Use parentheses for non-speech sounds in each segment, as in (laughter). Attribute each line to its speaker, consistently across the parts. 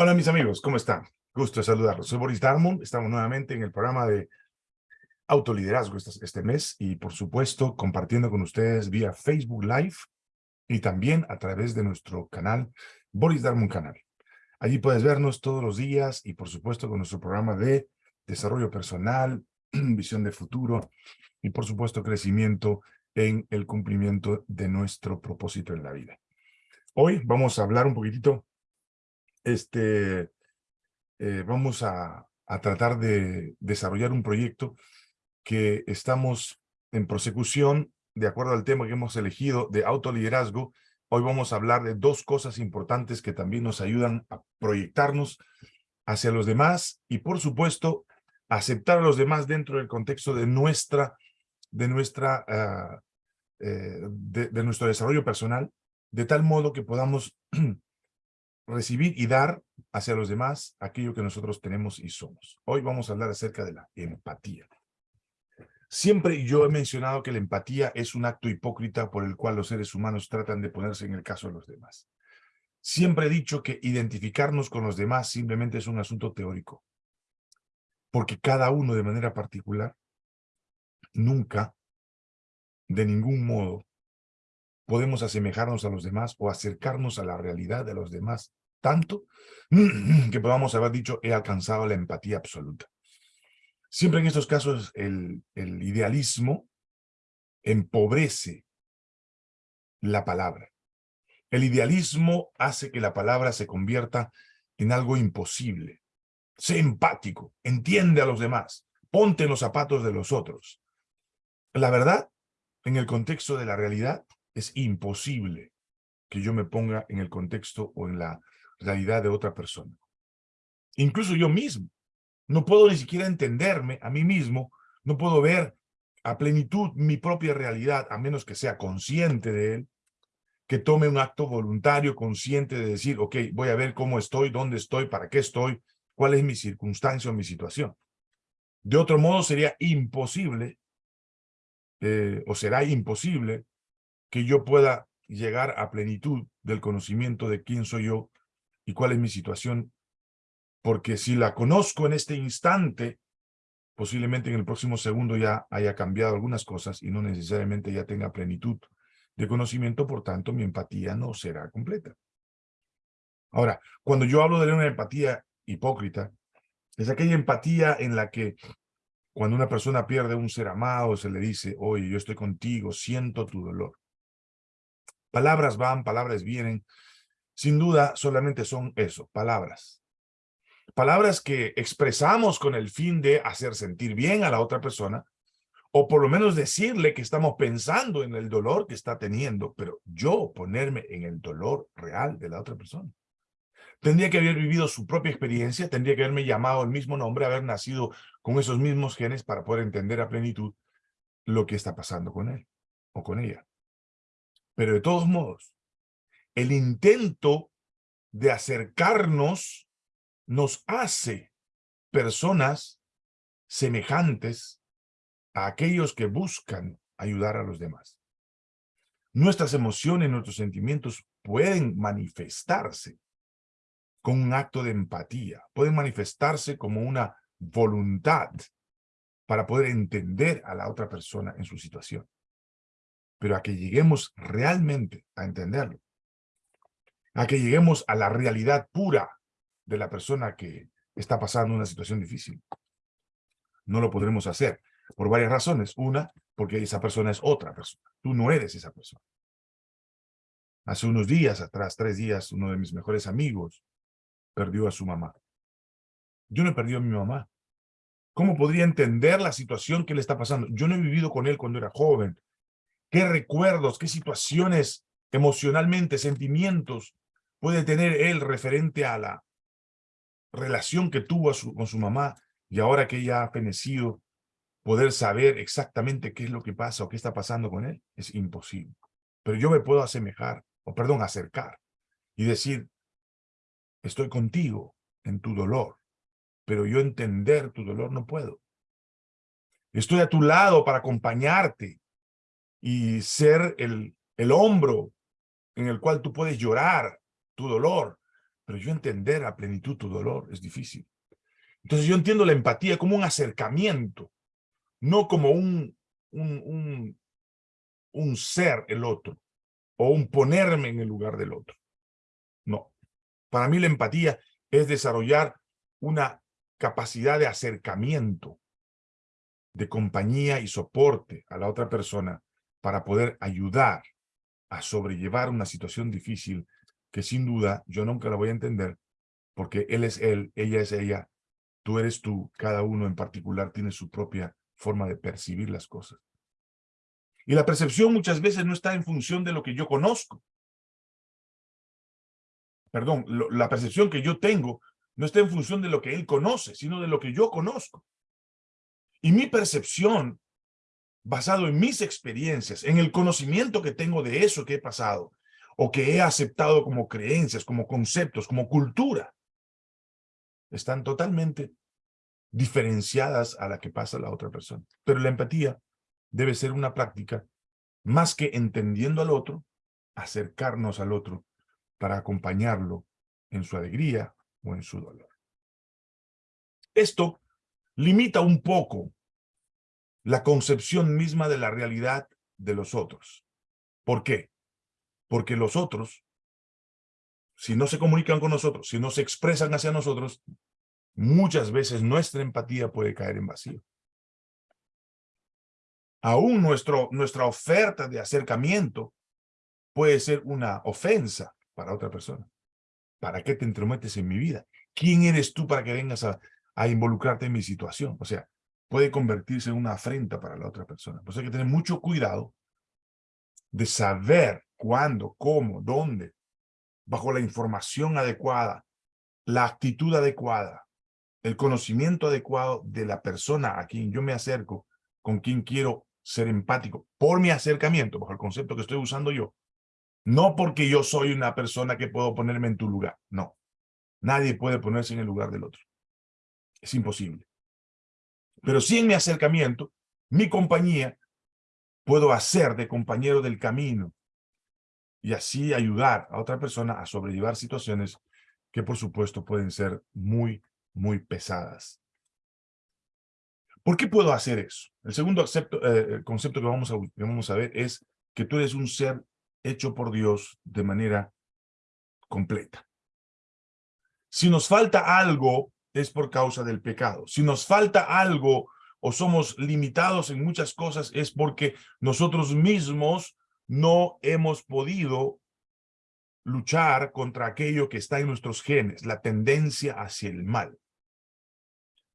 Speaker 1: Hola mis amigos, ¿cómo están? Gusto de saludarlos. Soy Boris Darmon, estamos nuevamente en el programa de autoliderazgo este, mes y por supuesto compartiendo con ustedes vía Facebook Live y también a través de nuestro canal, Boris Darmon Canal. Allí puedes vernos todos los días y por supuesto con nuestro programa de desarrollo personal, (clears throat) visión de futuro y por supuesto crecimiento en el cumplimiento de nuestro propósito en la vida. Hoy vamos a hablar un poquitito este, eh, vamos a, tratar de desarrollar un proyecto que estamos en prosecución de acuerdo al tema que hemos elegido de autoliderazgo. Hoy vamos a hablar de dos cosas importantes que también nos ayudan a proyectarnos hacia los demás y, por supuesto, aceptar a los demás dentro del contexto de nuestra, de nuestra, ah, eh, de nuestro desarrollo personal, de tal modo que podamos (clears throat) recibir y dar hacia los demás aquello que nosotros tenemos y somos. Hoy vamos a hablar acerca de la empatía. Siempre yo he mencionado que la empatía es un acto hipócrita por el cual los seres humanos tratan de ponerse en el caso de los demás. Siempre he dicho que identificarnos con los demás simplemente es un asunto teórico. Porque cada uno de manera particular nunca, de ningún modo, podemos asemejarnos a los demás o acercarnos a la realidad de los demás tanto (clears throat) que podamos haber dicho he alcanzado la empatía absoluta. Siempre en estos casos el, el idealismo empobrece la palabra. El idealismo hace que la palabra se convierta en algo imposible. Sé empático, entiende a los demás, ponte en los zapatos de los otros. La verdad, en el contexto de la realidad, es imposible que yo me ponga en el contexto o en la realidad de otra persona. Incluso yo mismo. No puedo ni siquiera entenderme a mí mismo, no puedo ver a plenitud mi propia realidad, a menos que sea consciente de él, que tome un acto voluntario, consciente de decir, ok, voy a ver cómo estoy, dónde estoy, para qué estoy, cuál es mi circunstancia o mi situación. De otro modo sería imposible, eh, o será imposible, que yo pueda llegar a plenitud del conocimiento de quién soy yo y cuál es mi situación, porque si la conozco en este instante, posiblemente en el próximo segundo ya haya cambiado algunas cosas y no necesariamente ya tenga plenitud de conocimiento, por tanto mi empatía no será completa. Ahora, cuando yo hablo de una empatía hipócrita, es aquella empatía en la que cuando una persona pierde un ser amado, se le dice, oye, yo estoy contigo, siento tu dolor. Palabras van, palabras vienen, sin duda solamente son eso, palabras. Palabras que expresamos con el fin de hacer sentir bien a la otra persona, o por lo menos decirle que estamos pensando en el dolor que está teniendo, pero yo ponerme en el dolor real de la otra persona. Tendría que haber vivido su propia experiencia, tendría que haberme llamado el mismo nombre, haber nacido con esos mismos genes para poder entender a plenitud lo que está pasando con él o con ella. Pero de todos modos, el intento de acercarnos nos hace personas semejantes a aquellos que buscan ayudar a los demás. Nuestras emociones, nuestros sentimientos pueden manifestarse con un acto de empatía, pueden manifestarse como una voluntad para poder entender a la otra persona en su situación. Pero a que lleguemos realmente a entenderlo, a que lleguemos a la realidad pura de la persona que está pasando una situación difícil. No lo podremos hacer por varias razones. Una, porque esa persona es otra persona. Tú no eres esa persona. Hace unos días atrás, tres días, uno de mis mejores amigos perdió a su mamá. Yo no he perdido a mi mamá. ¿Cómo podría entender la situación que le está pasando? Yo no he vivido con él cuando era joven. ¿Qué recuerdos, qué situaciones emocionalmente, sentimientos puede tener él referente a la relación que tuvo con su mamá y ahora que ella ha fenecido, poder saber exactamente qué es lo que pasa o qué está pasando con él? Es imposible. Pero yo me puedo asemejar, o perdón, acercar y decir, estoy contigo en tu dolor, pero yo entender tu dolor no puedo. Estoy a tu lado para acompañarte y ser el, el hombro en el cual tú puedes llorar tu dolor, pero yo entender a plenitud tu dolor es difícil. Entonces yo entiendo la empatía como un acercamiento, no como un, un, un, un ser el otro, o un ponerme en el lugar del otro. No. Para mí la empatía es desarrollar una capacidad de acercamiento, de compañía y soporte a la otra persona para poder ayudar a sobrellevar una situación difícil que sin duda yo nunca la voy a entender porque él es él, ella es ella, tú eres tú, cada uno en particular tiene su propia forma de percibir las cosas. Y la percepción muchas veces no está en función de lo que yo conozco. Perdón, la percepción que yo tengo no está en función de lo que él conoce, sino de lo que yo conozco. Y mi percepción, basado en mis experiencias, en el conocimiento que tengo de eso que he pasado, o que he aceptado como creencias, como conceptos, como cultura, están totalmente diferenciadas a la que pasa la otra persona. Pero la empatía debe ser una práctica más que entendiendo al otro, acercarnos al otro para acompañarlo en su alegría o en su dolor. Esto limita un poco la concepción misma de la realidad de los otros. ¿Por qué? Porque los otros, si no se comunican con nosotros, si no se expresan hacia nosotros, muchas veces nuestra empatía puede caer en vacío. Aún nuestro, nuestra oferta de acercamiento puede ser una ofensa para otra persona. ¿Para qué te entrometes en mi vida? ¿Quién eres tú para que vengas a, involucrarte en mi situación? O sea, puede convertirse en una afrenta para la otra persona. Por eso hay que tener mucho cuidado de saber cuándo, cómo, dónde, bajo la información adecuada, la actitud adecuada, el conocimiento adecuado de la persona a quien yo me acerco, con quien quiero ser empático, por mi acercamiento, bajo el concepto que estoy usando yo, no porque yo soy una persona que puedo ponerme en tu lugar, no. Nadie puede ponerse en el lugar del otro. Es imposible. Pero si en mi acercamiento, mi compañía, puedo hacer de compañero del camino y así ayudar a otra persona a sobrellevar situaciones que por supuesto pueden ser muy muy pesadas. ¿Por qué puedo hacer eso? El segundo eh, concepto que vamos, a, vamos a ver es que tú eres un ser hecho por Dios de manera completa. Si nos falta algo, es por causa del pecado. Si nos falta algo o somos limitados en muchas cosas, es porque nosotros mismos no hemos podido luchar contra aquello que está en nuestros genes, la tendencia hacia el mal.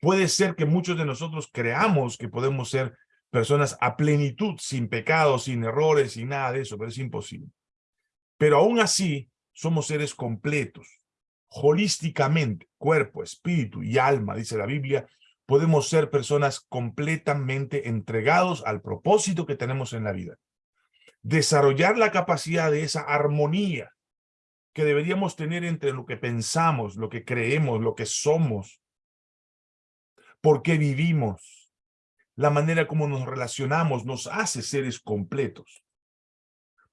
Speaker 1: Puede ser que muchos de nosotros creamos que podemos ser personas a plenitud, sin pecados, sin errores, sin nada de eso, pero es imposible. Pero aún así, somos seres completos, holísticamente, cuerpo, espíritu y alma, dice la Biblia, podemos ser personas completamente entregados al propósito que tenemos en la vida. Desarrollar la capacidad de esa armonía que deberíamos tener entre lo que pensamos, lo que creemos, lo que somos, por qué vivimos, la manera como nos relacionamos nos hace seres completos.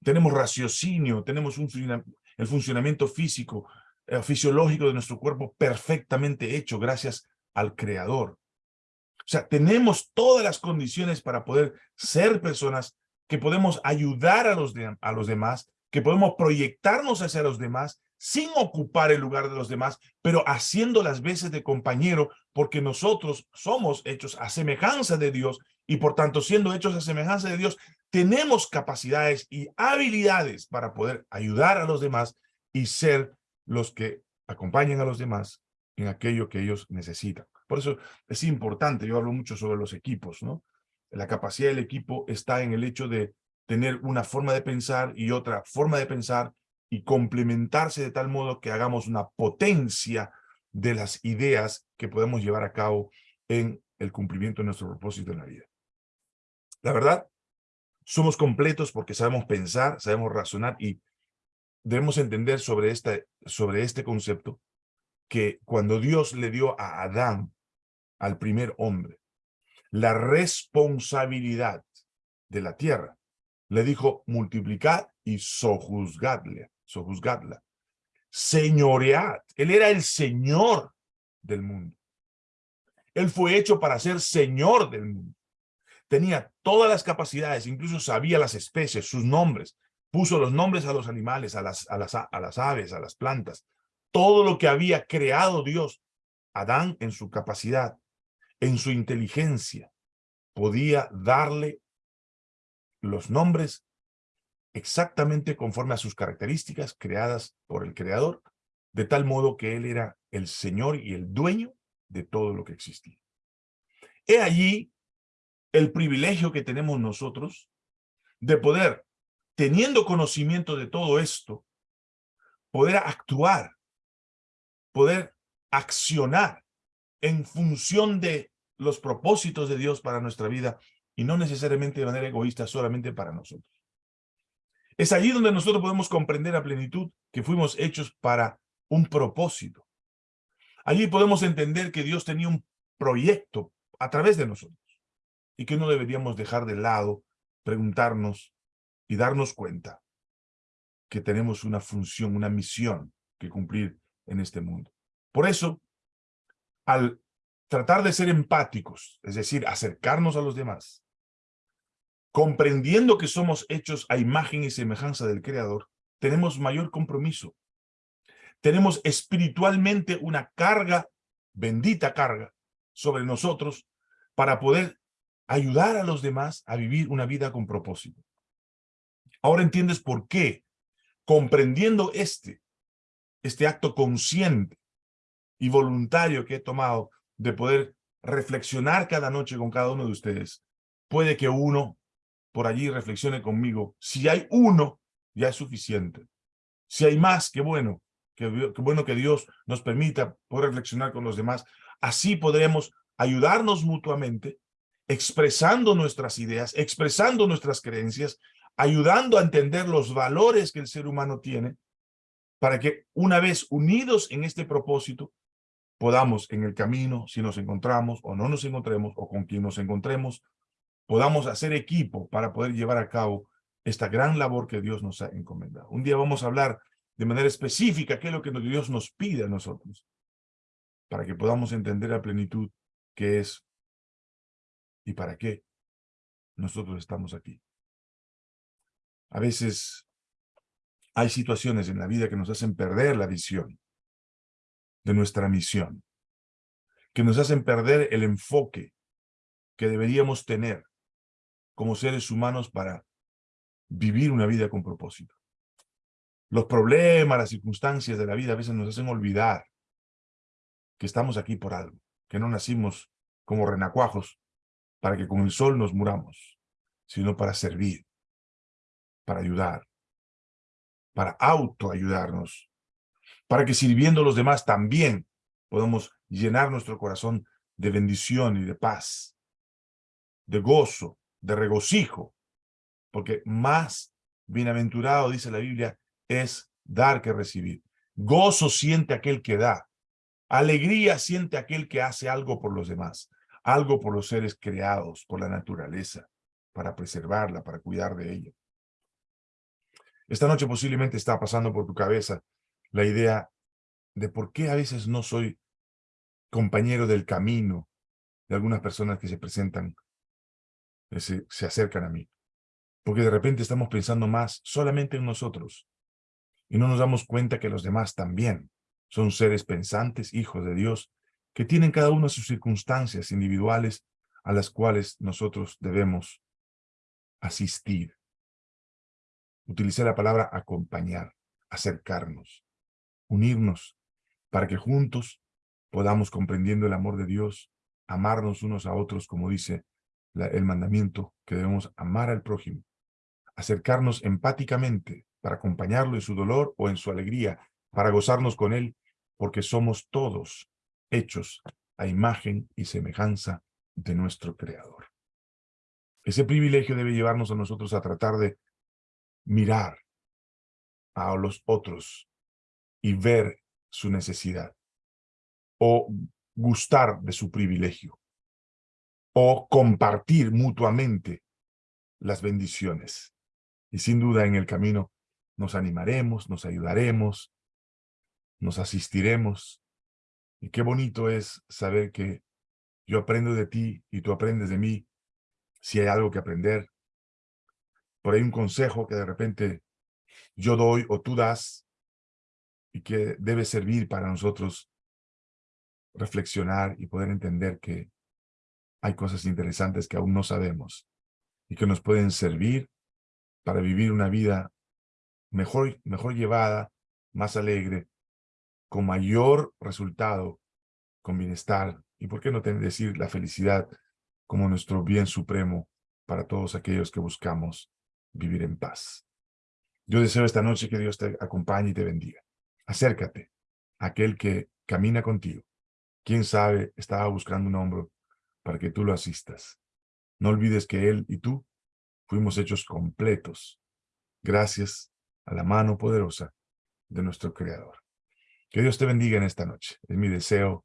Speaker 1: Tenemos raciocinio, tenemos el funcionamiento físico, eh, fisiológico de nuestro cuerpo perfectamente hecho gracias al Creador. O sea, tenemos todas las condiciones para poder ser personas que podemos ayudar a los, a los demás, que podemos proyectarnos hacia los demás sin ocupar el lugar de los demás, pero haciendo las veces de compañero, porque nosotros somos hechos a semejanza de Dios y por tanto siendo hechos a semejanza de Dios, tenemos capacidades y habilidades para poder ayudar a los demás y ser los que acompañen a los demás en aquello que ellos necesitan. Por eso es importante, yo hablo mucho sobre los equipos, ¿no? La capacidad del equipo está en el hecho de tener una forma de pensar y otra forma de pensar y complementarse de tal modo que hagamos una potencia de las ideas que podemos llevar a cabo en el cumplimiento de nuestro propósito en la vida. La verdad, somos completos porque sabemos pensar, sabemos razonar y debemos entender sobre, esta, sobre este concepto que cuando Dios le dio a Adán, al primer hombre, la responsabilidad de la tierra, le dijo multiplicad y sojuzgadle sojuzgadla. señoread. Él era el señor del mundo. Él fue hecho para ser señor del mundo. Tenía todas las capacidades, incluso sabía las especies, sus nombres. Puso los nombres a los animales, a las, a las, a las aves, a las plantas. Todo lo que había creado Dios, Adán en su capacidad, en su inteligencia, podía darle los nombres exactamente conforme a sus características creadas por el Creador, de tal modo que Él era el Señor y el dueño de todo lo que existía. He allí el privilegio que tenemos nosotros de poder, teniendo conocimiento de todo esto, poder actuar, poder accionar en función de los propósitos de Dios para nuestra vida y no necesariamente de manera egoísta solamente para nosotros. Es allí donde nosotros podemos comprender a plenitud que fuimos hechos para un propósito. Allí podemos entender que Dios tenía un proyecto a través de nosotros y que no deberíamos dejar de lado, preguntarnos y darnos cuenta que tenemos una función, una misión que cumplir en este mundo. Por eso, al tratar de ser empáticos, es decir, acercarnos a los demás, comprendiendo que somos hechos a imagen y semejanza del Creador, tenemos mayor compromiso. Tenemos espiritualmente una carga, bendita carga, sobre nosotros para poder ayudar a los demás a vivir una vida con propósito. Ahora entiendes por qué, comprendiendo este, este acto consciente y voluntario que he tomado de poder reflexionar cada noche con cada uno de ustedes, puede que uno por allí reflexione conmigo. Si hay uno, ya es suficiente. Si hay más, qué bueno. Qué, bueno que Dios nos permita poder reflexionar con los demás. Así podremos ayudarnos mutuamente, expresando nuestras ideas, expresando nuestras creencias, ayudando a entender los valores que el ser humano tiene, para que una vez unidos en este propósito, podamos en el camino, si nos encontramos o no nos encontremos, o con quien nos encontremos, podamos hacer equipo para poder llevar a cabo esta gran labor que Dios nos ha encomendado. Un día vamos a hablar de manera específica qué es lo que Dios nos pide a nosotros, para que podamos entender a plenitud qué es y para qué nosotros estamos aquí. A veces hay situaciones en la vida que nos hacen perder la visión de nuestra misión, que nos hacen perder el enfoque que deberíamos tener como seres humanos para vivir una vida con propósito. Los problemas, las circunstancias de la vida a veces nos hacen olvidar que estamos aquí por algo, que no nacimos como renacuajos para que con el sol nos muramos, sino para servir, para ayudar, para autoayudarnos, para que sirviendo a los demás también podamos llenar nuestro corazón de bendición y de paz, de gozo, de regocijo, porque más bienaventurado, dice la Biblia, es dar que recibir. Gozo siente aquel que da. Alegría siente aquel que hace algo por los demás, algo por los seres creados, por la naturaleza, para preservarla, para cuidar de ella. Esta noche posiblemente está pasando por tu cabeza la idea de por qué a veces no soy compañero del camino de algunas personas que se presentan se, se acercan a mí. Porque de repente estamos pensando más solamente en nosotros y no nos damos cuenta que los demás también son seres pensantes, hijos de Dios, que tienen cada uno sus circunstancias individuales a las cuales nosotros debemos asistir. Utilicé la palabra acompañar, acercarnos, unirnos, para que juntos podamos, comprendiendo el amor de Dios, amarnos unos a otros, como dice el mandamiento que debemos amar al prójimo, acercarnos empáticamente para acompañarlo en su dolor o en su alegría, para gozarnos con él, porque somos todos hechos a imagen y semejanza de nuestro Creador. Ese privilegio debe llevarnos a nosotros a tratar de mirar a los otros y ver su necesidad o gustar de su privilegio o compartir mutuamente las bendiciones. Y sin duda en el camino nos animaremos, nos ayudaremos, nos asistiremos. Y qué bonito es saber que yo aprendo de ti y tú aprendes de mí si hay algo que aprender. Por ahí un consejo que de repente yo doy o tú das y que debe servir para nosotros reflexionar y poder entender que hay cosas interesantes que aún no sabemos y que nos pueden servir para vivir una vida mejor, mejor llevada, más alegre, con mayor resultado, con bienestar y por qué no decir la felicidad como nuestro bien supremo para todos aquellos que buscamos vivir en paz. Yo deseo esta noche que Dios te acompañe y te bendiga. Acércate a aquel que camina contigo. Quién sabe, estaba buscando un hombro para que tú lo asistas. No olvides que Él y tú fuimos hechos completos gracias a la mano poderosa de nuestro Creador. Que Dios te bendiga en esta noche. Es mi deseo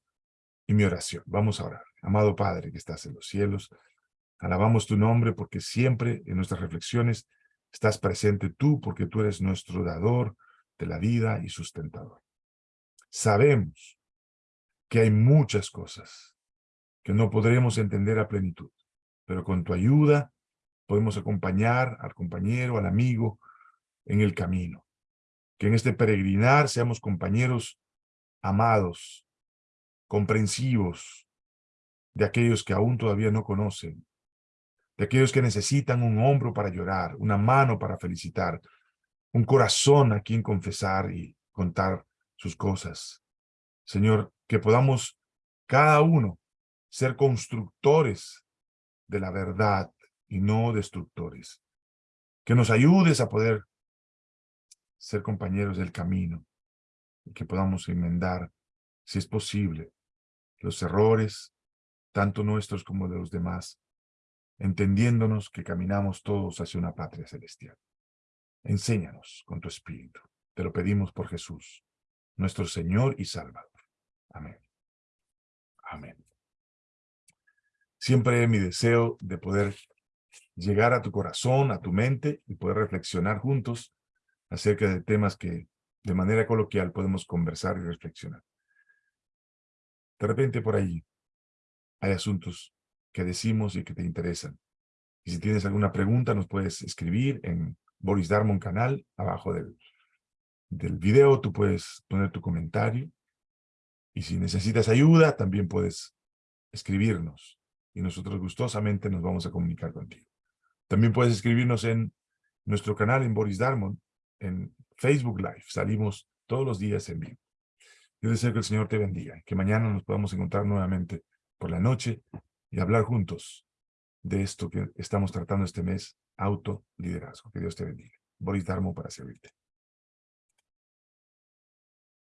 Speaker 1: y mi oración. Vamos a orar. Amado Padre que estás en los cielos, alabamos tu nombre porque siempre en nuestras reflexiones estás presente tú porque tú eres nuestro dador de la vida y sustentador. Sabemos que hay muchas cosas que no podremos entender a plenitud, pero con tu ayuda podemos acompañar al compañero, al amigo en el camino. Que en este peregrinar seamos compañeros amados, comprensivos, de aquellos que aún todavía no conocen, de aquellos que necesitan un hombro para llorar, una mano para felicitar, un corazón a quien confesar y contar sus cosas. Señor, que podamos cada uno ser constructores de la verdad y no destructores. Que nos ayudes a poder ser compañeros del camino y que podamos enmendar, si es posible, los errores, tanto nuestros como de los demás, entendiéndonos que caminamos todos hacia una patria celestial. Enséñanos con tu Espíritu. Te lo pedimos por Jesús, nuestro Señor y Salvador. Amén. Amén. Siempre mi deseo de poder llegar a tu corazón, a tu mente y poder reflexionar juntos acerca de temas que de manera coloquial podemos conversar y reflexionar. De repente por ahí hay asuntos que decimos y que te interesan. Y si tienes alguna pregunta, nos puedes escribir en Boris Darmon canal, abajo del, del video, tú puedes poner tu comentario. Y si necesitas ayuda, también puedes escribirnos. Y nosotros gustosamente nos vamos a comunicar contigo. También puedes escribirnos en nuestro canal en Boris Darmon, en Facebook Live. Salimos todos los días en vivo. Yo deseo que el Señor te bendiga, que mañana nos podamos encontrar nuevamente por la noche y hablar juntos de esto que estamos tratando este mes, autoliderazgo. Que Dios te bendiga. Boris Darmo para servirte.